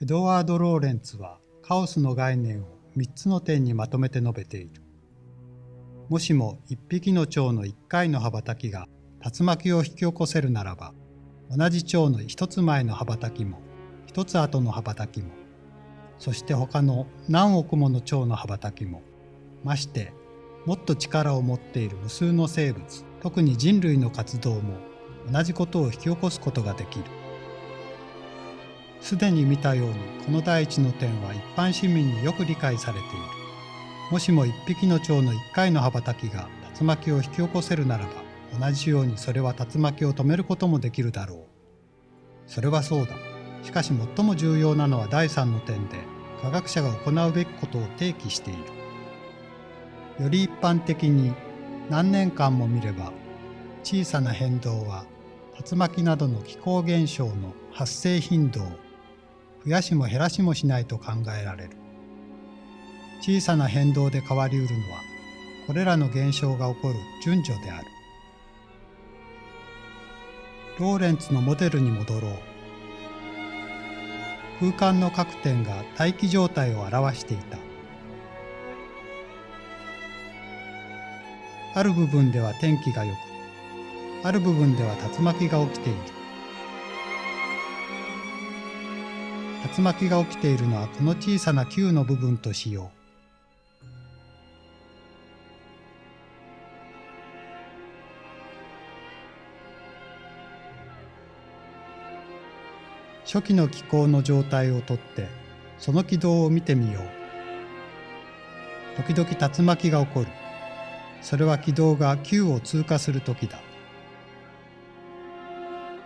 エドワード・ローレンツはカオスの概念を3つの点にまとめて述べている。もしも1匹の蝶の1回の羽ばたきが竜巻を引き起こせるならば、同じ蝶の1つ前の羽ばたきも、1つ後の羽ばたきも、そして他の何億もの蝶の羽ばたきも、ましてもっと力を持っている無数の生物、特に人類の活動も同じことを引き起こすことができる。すでに見たようにこの第一の点は一般市民によく理解されている。もしも一匹の蝶の一回の羽ばたきが竜巻を引き起こせるならば、同じようにそれは竜巻を止めることもできるだ。ろう。それはそうだ。しかし最も重要なのは第三の点で、科学者が行うべきことを提起している。より一般的に何年間も見れば、小さな変動は竜巻などの気候現象の発生頻度を増やしも減らしもしないと考えられる。小さな変動で変わりうるのは、これらの現象が起こる順序である。ローレンツのモデルに戻ろう。空間の各点が大気状態を表していた。ある部分では天気が良く、ある部分では竜巻が起きている。竜巻が起きているのはこの小さな球の部分としよう。初期の気候の状態をとってその軌道を見てみよう。時々竜巻が起こる。それは軌道が9を通過する時だ。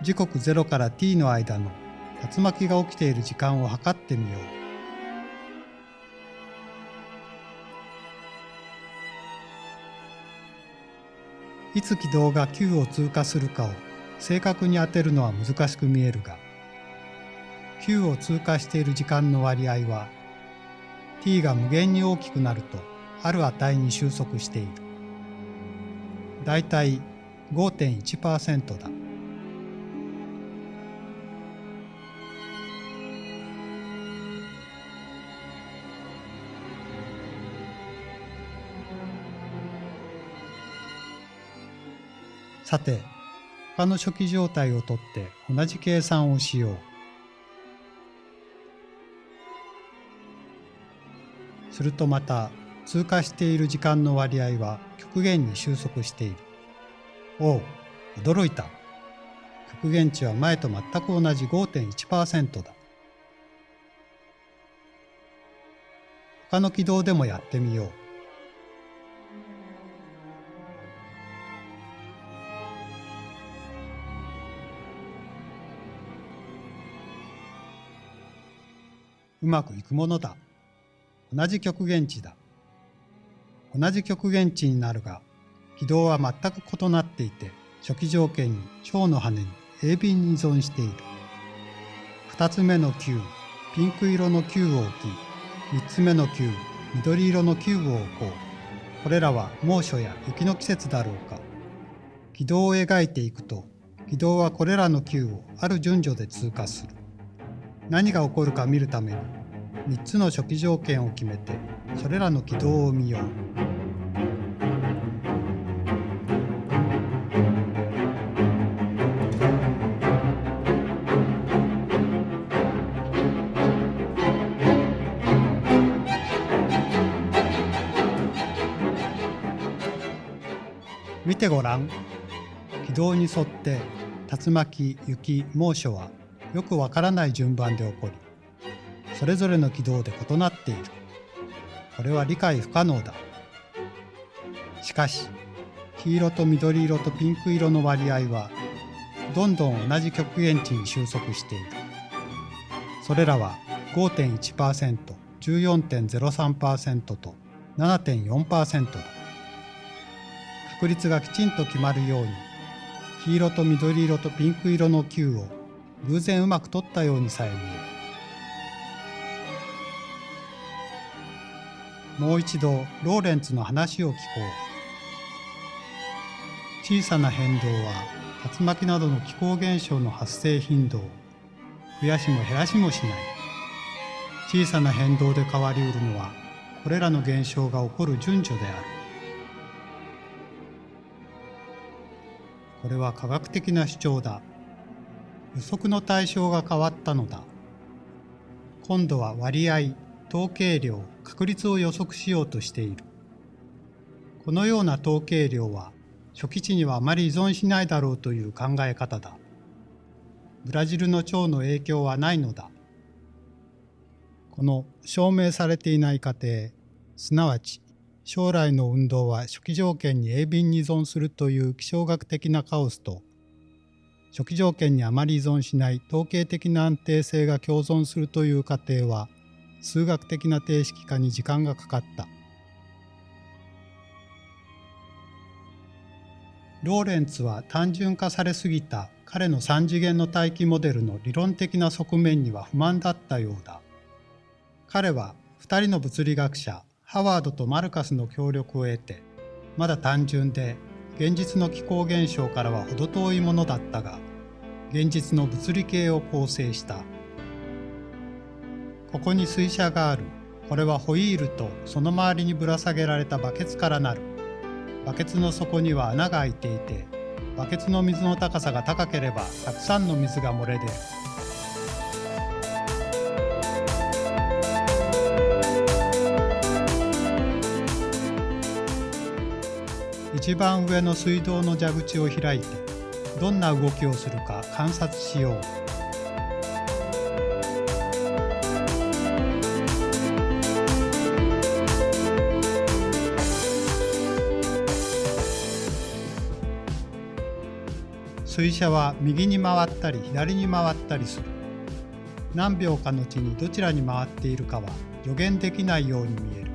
時刻0から t の間の竜巻が起きている時間を測ってみよう。いつ軌道が9を通過するかを正確に当てるのは難しく見えるが、9を通過している時間の割合は t が無限に大きくなるとある値に収束している。だいたい5.1%だ。さて、他の初期状態をとって同じ計算をしよう。するとまた通過している時間の割合は極限に収束している。おう、驚いた。極限値は前と全く同じ5.1%だ。他の軌道でもやってみよう。うまくいくものだ。同じ極限値だ。同じ極限値になるが、軌道は全く異なっていて、初期条件に蝶の羽に鋭敏に依存している。二つ目の球、ピンク色の球を置き、三つ目の球、緑色の球を置こう。これらは猛暑や雪の季節だろうか。軌道を描いていくと、軌道はこれらの球をある順序で通過する。何が起こるか見るために3つの初期条件を決めてそれらの軌道を見よう。見てごらん。軌道に沿って竜巻、雪、猛暑はよくわからない順番で起こり、それぞれの軌道で異なっている。これは理解不可能だ。しかし、黄色と緑色とピンク色の割合は、どんどん同じ極限値に収束している。それらは5.1%、14.03%と7.4%だ。確率がきちんと決まるように、黄色と緑色とピンク色の球を偶然うまく取ったようにさえ見える。もう一度ローレンツの話を聞こう。小さな変動は竜巻などの気候現象の発生頻度を増やしも減らしもしない。小さな変動で変わりうるのはこれらの現象が起こる順序であるこれは科学的な主張だ予測の対象が変わったのだ。今度は割合統計量確率を予測しようとしている。このような統計量は初期値にはあまり依存しないだろうという考え方だ。ブラジルの腸の影響はないのだ。この証明されていない過程すなわち将来の運動は初期条件に鋭敏に依存するという気象学的なカオスと初期条件にあまり依存しない統計的な安定性が共存するという過程は数学的な定式化に時間がかかった。ローレンツは単純化されすぎた彼の3次元の大気モデルの理論的な側面には不満だったようだ。彼は2人の物理学者ハワードとマルカスの協力を得てまだ単純で現実の気候現象からは程遠いものだったが現実の物理系を構成した。ここに水車がある。これはホイールとその周りにぶら下げられたバケツからなる。バケツの底には穴が開いていてバケツの水の高さが高ければたくさんの水が漏れ出る。一番上の水道の蛇口を開いてどんな動きをするか観察しよう。水車は右に回ったり左に回ったりする何秒かのうちにどちらに回っているかは予言できないように見える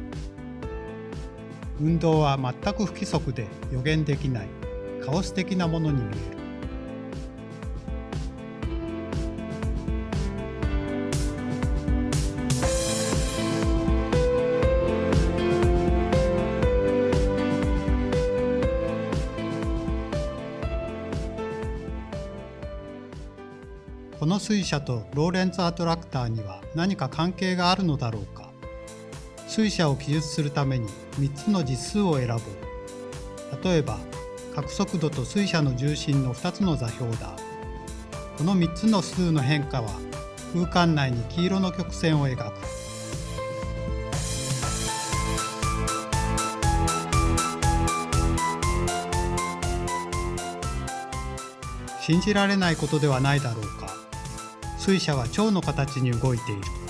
運動は全く不規則で予言できない。カオス的なものに見える。この水車とローレンツアトラクターには何か関係があるのだろうか。水車を記述するために3つの実数を選ぼう。例えば、角速度と水車の重心の2つの座標だ。この3つの数の変化は空間内に黄色の曲線を描く。信じられないことではないだろうか。水車は蝶の形に動いている。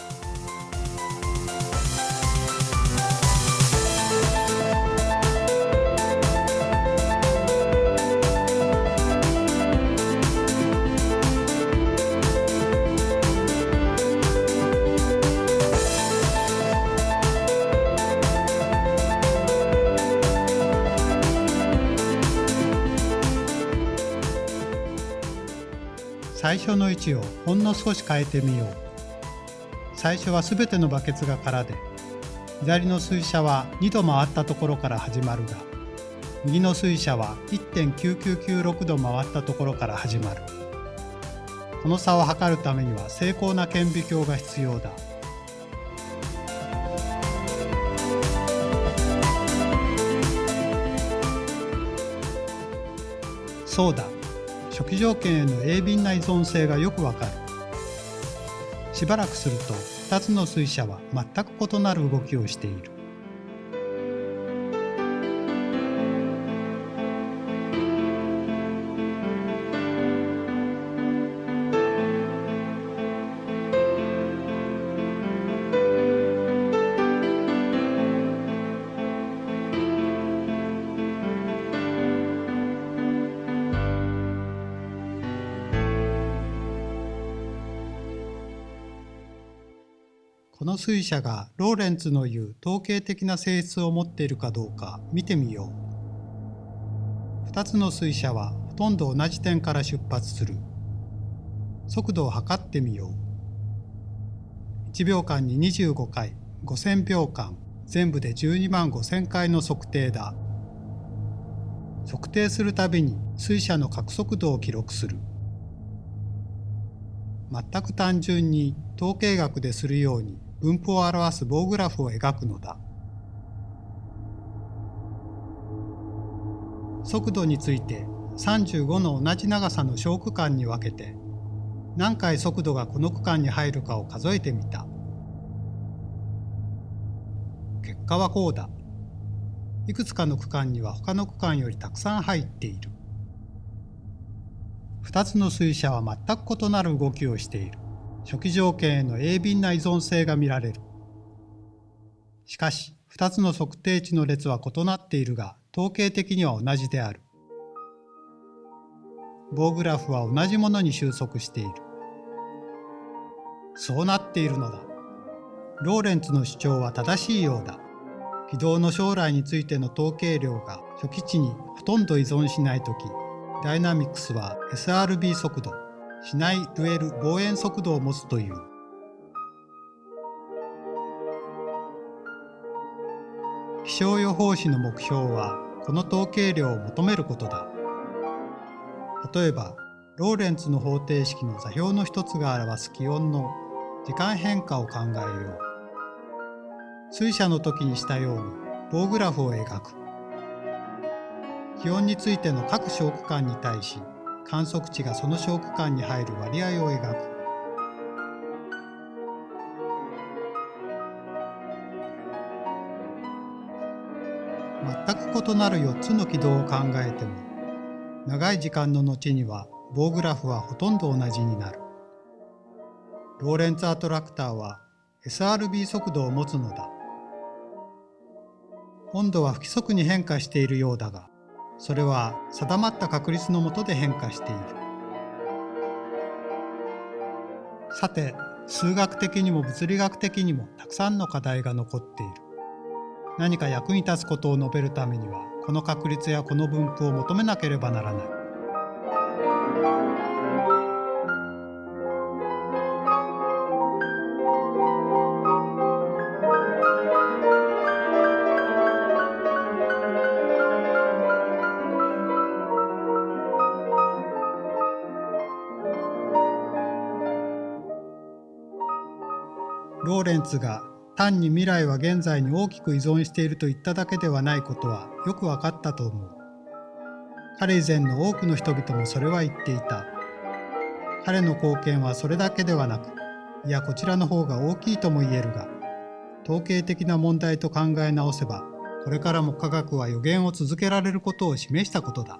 最初の位置をほんの少し変えてみよう。最初はすべてのバケツが空で。左の水車は2度回ったところから始まるが右の水車は1.9996度回ったところから始まる。この差を測るためには精巧な顕微鏡が必要だ。そうだ。初期条件への鋭敏な依存性がよくわかる。しばらくすると2つの水車は全く異なる動きをしている。の水車がローレンツの言う統計的な性質を持っているかどうか見てみよう。2つの水車はほとんど同じ点から出発する。速度を測ってみよう。1秒間に25回、5000秒間、全部で12万5000回の測定だ。測定するたびに水車の角速度を記録する。全く単純に統計学でするように分布を表す棒グラフを描くのだ。速度について35の同じ長さの小区間に分けて何回速度がこの区間に入るかを数えてみた。結果はこうだ。いくつかの区間には他の区間よりたくさん入っている。2つの水車は全く異なる動きをしている。初期条件への鋭敏な依存性が見られる。しかし、2つの測定値の列は異なっているが、統計的には同じである。棒グラフは同じものに収束している。そうなっているのだ。ローレンツの主張は正しいようだ。軌道の将来についての統計量が初期値にほとんど依存しないとき、ダイナミクスは SRB 速度、しないデュエル望遠速度を持つという。気象予報士の目標はこの統計量を求めることだ。例えば、ローレンツの方程式の座標の一つが表す気温の時間変化を考えよう。水車の時にしたように棒グラフを描く。気温についての各小区間に対し観測値がその小区間に入る割合を描く。全く異なる4つの軌道を考えても長い時間の後には棒グラフはほとんど同じになる。ローレンツアトラクターは SRB 速度を持つのだ。温度は不規則に変化しているようだが、それは定まった確率のもとで変化している。さて、数学的にも物理学的にもたくさんの課題が残っている。何か役に立つことを述べるためには、この確率やこの分布を求めなければならない。レンツが単に未来は現在に大きく依存していると言っただけではないことはよく分かったと思う。彼以前の多くの人々もそれは言っていた。彼の貢献はそれだけではなく、いやこちらの方が大きいとも言えるが、統計的な問題と考え直せば、これからも科学は予言を続けられることを示したことだ。